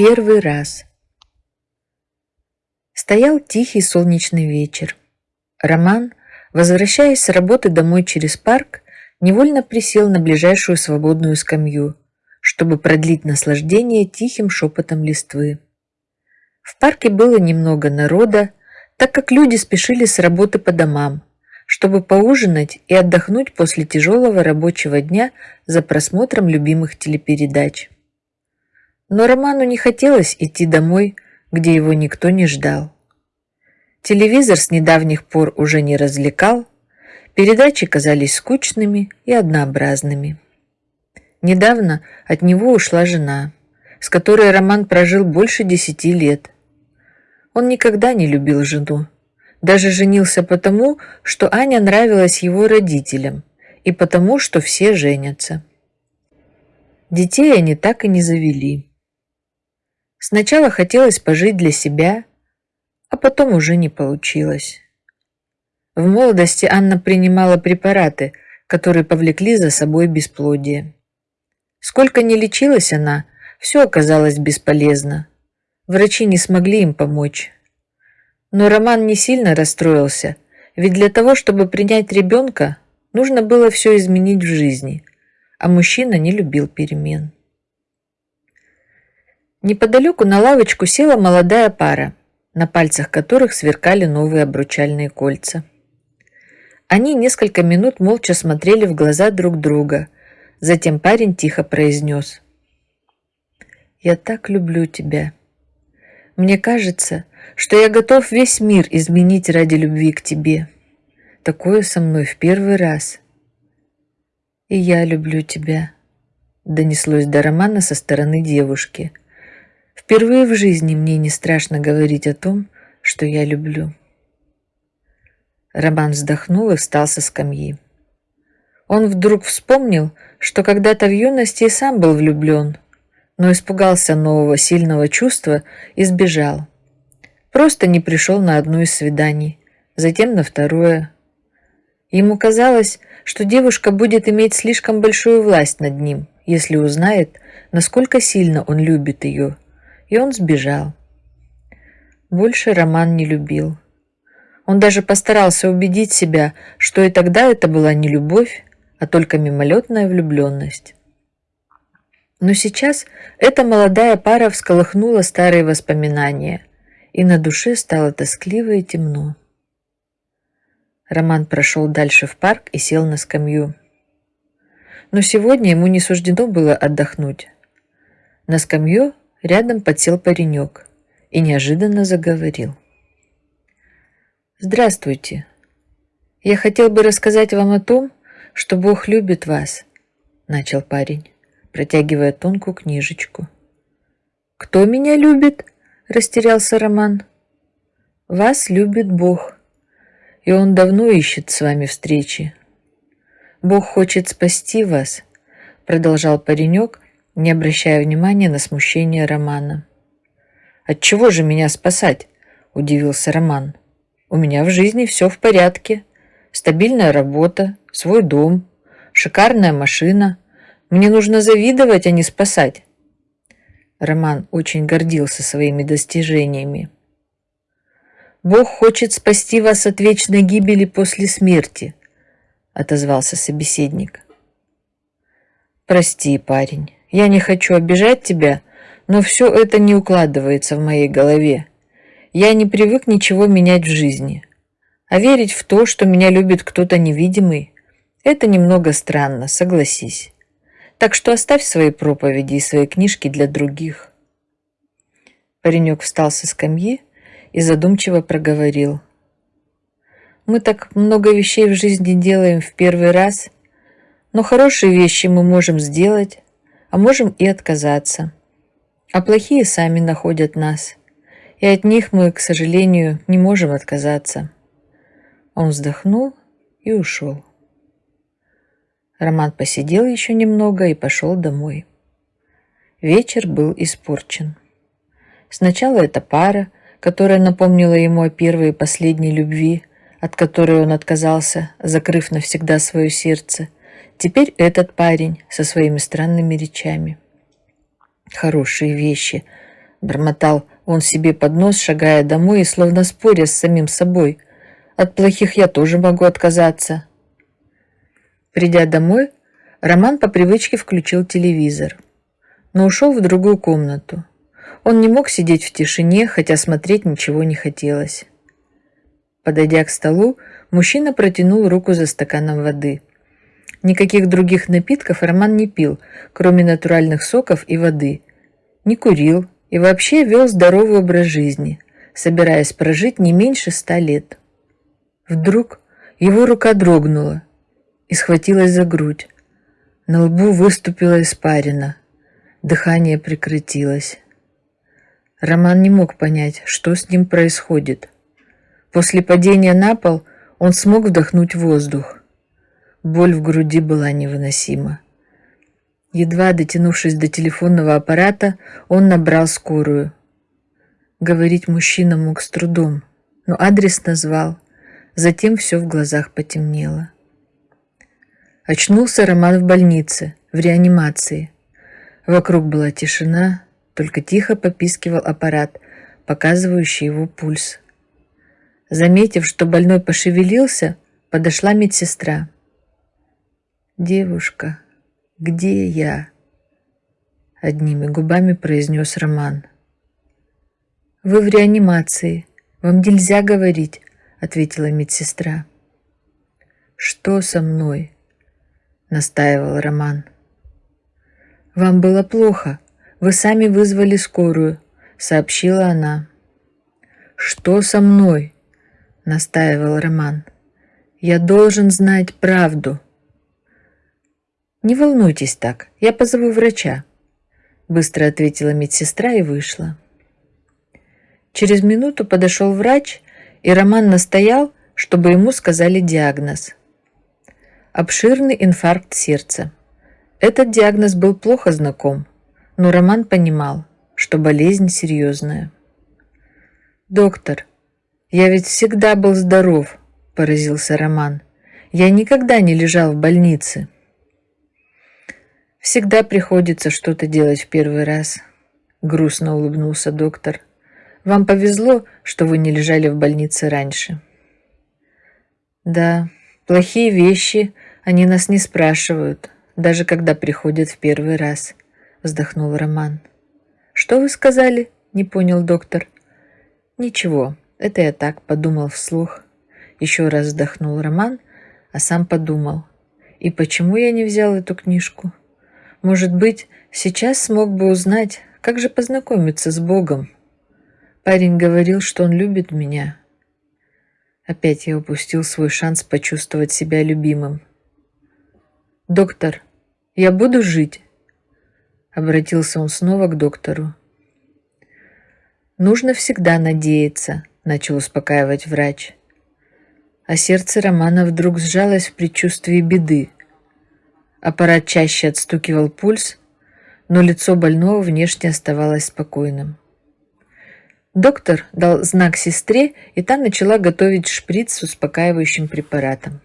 первый раз. Стоял тихий солнечный вечер. Роман, возвращаясь с работы домой через парк, невольно присел на ближайшую свободную скамью, чтобы продлить наслаждение тихим шепотом листвы. В парке было немного народа, так как люди спешили с работы по домам, чтобы поужинать и отдохнуть после тяжелого рабочего дня за просмотром любимых телепередач. Но Роману не хотелось идти домой, где его никто не ждал. Телевизор с недавних пор уже не развлекал, передачи казались скучными и однообразными. Недавно от него ушла жена, с которой Роман прожил больше десяти лет. Он никогда не любил жену, даже женился потому, что Аня нравилась его родителям и потому, что все женятся. Детей они так и не завели. Сначала хотелось пожить для себя, а потом уже не получилось. В молодости Анна принимала препараты, которые повлекли за собой бесплодие. Сколько ни лечилась она, все оказалось бесполезно. Врачи не смогли им помочь. Но Роман не сильно расстроился, ведь для того, чтобы принять ребенка, нужно было все изменить в жизни, а мужчина не любил перемен. Неподалеку на лавочку села молодая пара, на пальцах которых сверкали новые обручальные кольца. Они несколько минут молча смотрели в глаза друг друга. Затем парень тихо произнес. «Я так люблю тебя. Мне кажется, что я готов весь мир изменить ради любви к тебе. Такое со мной в первый раз. И я люблю тебя», — донеслось до Романа со стороны девушки — Впервые в жизни мне не страшно говорить о том, что я люблю. Роман вздохнул и встал со скамьи. Он вдруг вспомнил, что когда-то в юности и сам был влюблен, но испугался нового сильного чувства и сбежал. Просто не пришел на одно из свиданий, затем на второе. Ему казалось, что девушка будет иметь слишком большую власть над ним, если узнает, насколько сильно он любит ее – и он сбежал. Больше Роман не любил. Он даже постарался убедить себя, что и тогда это была не любовь, а только мимолетная влюбленность. Но сейчас эта молодая пара всколыхнула старые воспоминания, и на душе стало тоскливо и темно. Роман прошел дальше в парк и сел на скамью. Но сегодня ему не суждено было отдохнуть. На скамью Рядом подсел паренек и неожиданно заговорил. «Здравствуйте. Я хотел бы рассказать вам о том, что Бог любит вас», — начал парень, протягивая тонкую книжечку. «Кто меня любит?» — растерялся Роман. «Вас любит Бог, и Он давно ищет с вами встречи. Бог хочет спасти вас», — продолжал паренек, не обращая внимания на смущение Романа. «От чего же меня спасать?» – удивился Роман. «У меня в жизни все в порядке. Стабильная работа, свой дом, шикарная машина. Мне нужно завидовать, а не спасать». Роман очень гордился своими достижениями. «Бог хочет спасти вас от вечной гибели после смерти», – отозвался собеседник. «Прости, парень». Я не хочу обижать тебя, но все это не укладывается в моей голове. Я не привык ничего менять в жизни. А верить в то, что меня любит кто-то невидимый, это немного странно, согласись. Так что оставь свои проповеди и свои книжки для других. Паренек встал со скамьи и задумчиво проговорил. Мы так много вещей в жизни делаем в первый раз, но хорошие вещи мы можем сделать, а можем и отказаться. А плохие сами находят нас, и от них мы, к сожалению, не можем отказаться. Он вздохнул и ушел. Роман посидел еще немного и пошел домой. Вечер был испорчен. Сначала эта пара, которая напомнила ему о первой и последней любви, от которой он отказался, закрыв навсегда свое сердце – Теперь этот парень со своими странными речами. Хорошие вещи, Бормотал он себе под нос, шагая домой и словно споря с самим собой. От плохих я тоже могу отказаться. Придя домой, Роман по привычке включил телевизор, но ушел в другую комнату. Он не мог сидеть в тишине, хотя смотреть ничего не хотелось. Подойдя к столу, мужчина протянул руку за стаканом воды. Никаких других напитков Роман не пил, кроме натуральных соков и воды. Не курил и вообще вел здоровый образ жизни, собираясь прожить не меньше ста лет. Вдруг его рука дрогнула и схватилась за грудь. На лбу выступила испарина. Дыхание прекратилось. Роман не мог понять, что с ним происходит. После падения на пол он смог вдохнуть воздух. Боль в груди была невыносима. Едва дотянувшись до телефонного аппарата, он набрал скорую. Говорить мужчина мог с трудом, но адрес назвал. Затем все в глазах потемнело. Очнулся Роман в больнице, в реанимации. Вокруг была тишина, только тихо попискивал аппарат, показывающий его пульс. Заметив, что больной пошевелился, подошла медсестра. «Девушка, где я?» Одними губами произнес Роман. «Вы в реанимации. Вам нельзя говорить», ответила медсестра. «Что со мной?» настаивал Роман. «Вам было плохо. Вы сами вызвали скорую», сообщила она. «Что со мной?» настаивал Роман. «Я должен знать правду». «Не волнуйтесь так, я позову врача», быстро ответила медсестра и вышла. Через минуту подошел врач, и Роман настоял, чтобы ему сказали диагноз. Обширный инфаркт сердца. Этот диагноз был плохо знаком, но Роман понимал, что болезнь серьезная. «Доктор, я ведь всегда был здоров», – поразился Роман. «Я никогда не лежал в больнице». Всегда приходится что-то делать в первый раз. Грустно улыбнулся доктор. Вам повезло, что вы не лежали в больнице раньше. Да, плохие вещи, они нас не спрашивают, даже когда приходят в первый раз, вздохнул Роман. Что вы сказали? Не понял доктор. Ничего, это я так подумал вслух. Еще раз вздохнул Роман, а сам подумал. И почему я не взял эту книжку? Может быть, сейчас смог бы узнать, как же познакомиться с Богом. Парень говорил, что он любит меня. Опять я упустил свой шанс почувствовать себя любимым. «Доктор, я буду жить?» Обратился он снова к доктору. «Нужно всегда надеяться», — начал успокаивать врач. А сердце Романа вдруг сжалось в предчувствии беды. Аппарат чаще отстукивал пульс, но лицо больного внешне оставалось спокойным. Доктор дал знак сестре, и та начала готовить шприц с успокаивающим препаратом.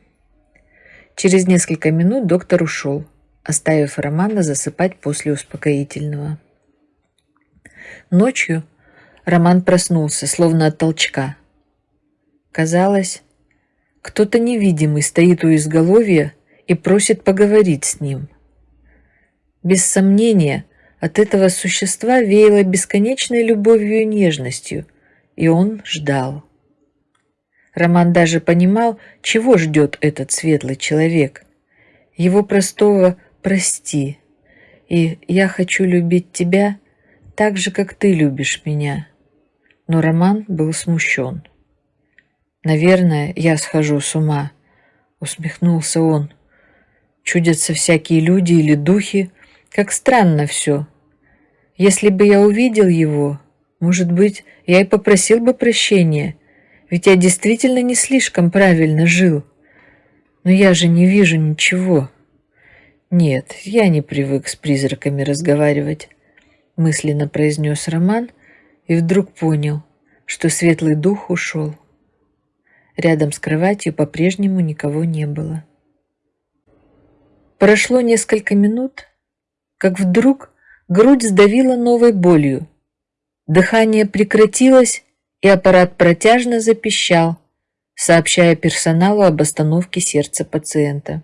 Через несколько минут доктор ушел, оставив Романа засыпать после успокоительного. Ночью Роман проснулся, словно от толчка. Казалось, кто-то невидимый стоит у изголовья и просит поговорить с ним. Без сомнения, от этого существа веяло бесконечной любовью и нежностью, и он ждал. Роман даже понимал, чего ждет этот светлый человек. Его простого «прости» и «я хочу любить тебя» так же, как ты любишь меня. Но Роман был смущен. «Наверное, я схожу с ума», — усмехнулся он. Чудятся всякие люди или духи. Как странно все. Если бы я увидел его, может быть, я и попросил бы прощения, ведь я действительно не слишком правильно жил. Но я же не вижу ничего. Нет, я не привык с призраками разговаривать, мысленно произнес Роман и вдруг понял, что светлый дух ушел. Рядом с кроватью по-прежнему никого не было. Прошло несколько минут, как вдруг грудь сдавила новой болью. Дыхание прекратилось, и аппарат протяжно запищал, сообщая персоналу об остановке сердца пациента.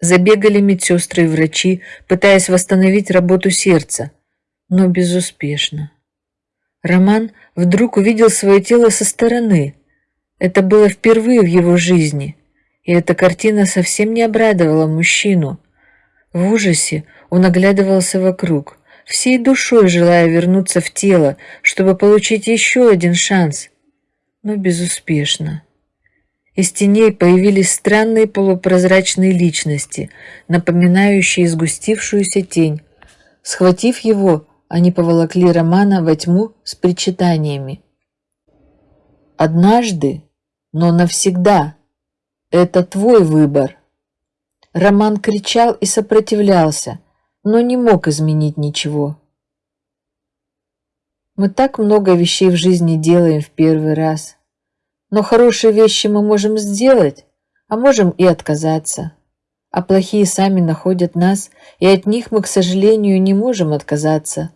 Забегали медсестры и врачи, пытаясь восстановить работу сердца, но безуспешно. Роман вдруг увидел свое тело со стороны. Это было впервые в его жизни, и эта картина совсем не обрадовала мужчину. В ужасе он оглядывался вокруг, всей душой желая вернуться в тело, чтобы получить еще один шанс, но безуспешно. Из теней появились странные полупрозрачные личности, напоминающие сгустившуюся тень. Схватив его, они поволокли Романа во тьму с причитаниями. «Однажды, но навсегда, это твой выбор». Роман кричал и сопротивлялся, но не мог изменить ничего. Мы так много вещей в жизни делаем в первый раз. Но хорошие вещи мы можем сделать, а можем и отказаться. А плохие сами находят нас, и от них мы, к сожалению, не можем отказаться.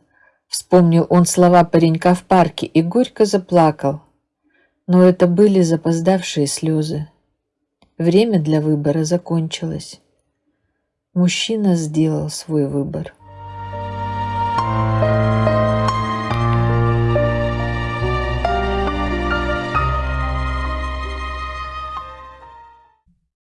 Вспомнил он слова паренька в парке и горько заплакал. Но это были запоздавшие слезы. Время для выбора закончилось. Мужчина сделал свой выбор. Thank you